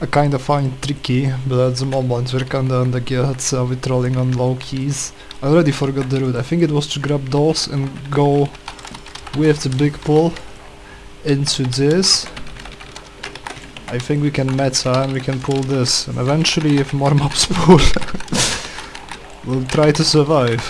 I kinda find tricky, but at the moment we're kinda on the get, so we're trolling on low keys. I already forgot the route. I think it was to grab those and go with the big pull into this. I think we can meta uh, and we can pull this, and eventually if more mobs pull, we'll try to survive.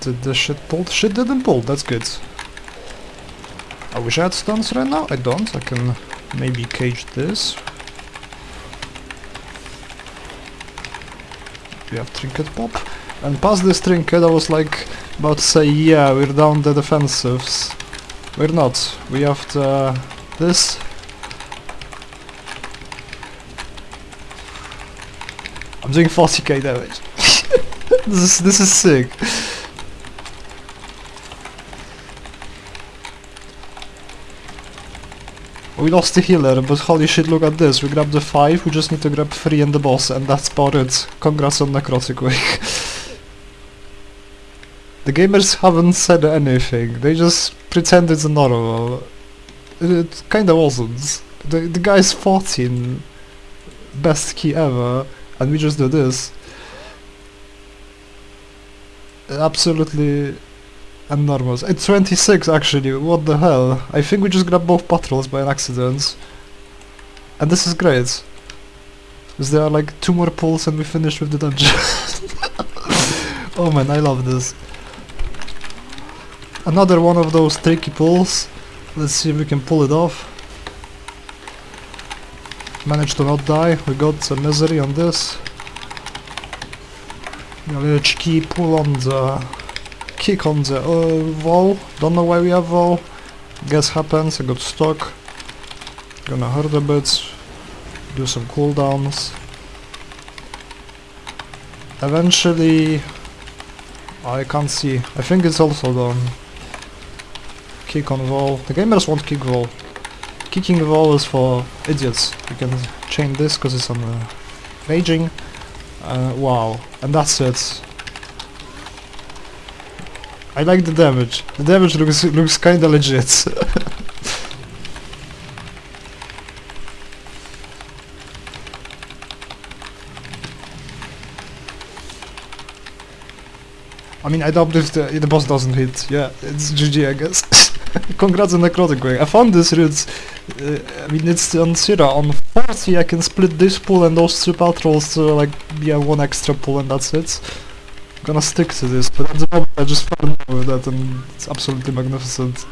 Did the shit pull? Shit didn't pull, that's good. I wish I had stuns right now, I don't, I can maybe cage this. We have trinket pop. And past this trinket I was like about to say yeah, we're down the defensives. We're not. We have the this. I'm doing 40k damage. this is this is sick. We lost the healer, but holy shit, look at this. We grabbed the 5, we just need to grab 3 and the boss, and that's about it. Congrats on Necrotic Wake. the gamers haven't said anything, they just pretend it's normal. It kinda wasn't. The, the guy's 14, best key ever, and we just do this. Absolutely enormous. It's 26 actually, what the hell? I think we just grabbed both patrols by an accident. And this is great. Because there are like two more pulls and we finish with the dungeon. oh man, I love this. Another one of those tricky pulls. Let's see if we can pull it off. Managed to not die, we got some misery on this. Cheeky pull on the kick on the uh, wall. Don't know why we have wall. Guess happens, I got stuck. Gonna hurt a bit. Do some cooldowns. Eventually... I can't see. I think it's also done. Kick on wall. The gamers won't kick wall. Kicking wall is for idiots. You can chain this because it's on uh, raging. Uh, wow. And that's it. I like the damage. The damage looks looks kinda legit. I mean, I doubt if the, the boss doesn't hit. Yeah, it's GG, I guess. Congrats on Necrotic Wake. I found this route. Uh, I mean, it's on Syrah. On 40, I can split this pool and those two patrols to, like, yeah, one extra pool and that's it gonna stick to this, but at the moment I just fell in love with that and it's absolutely magnificent.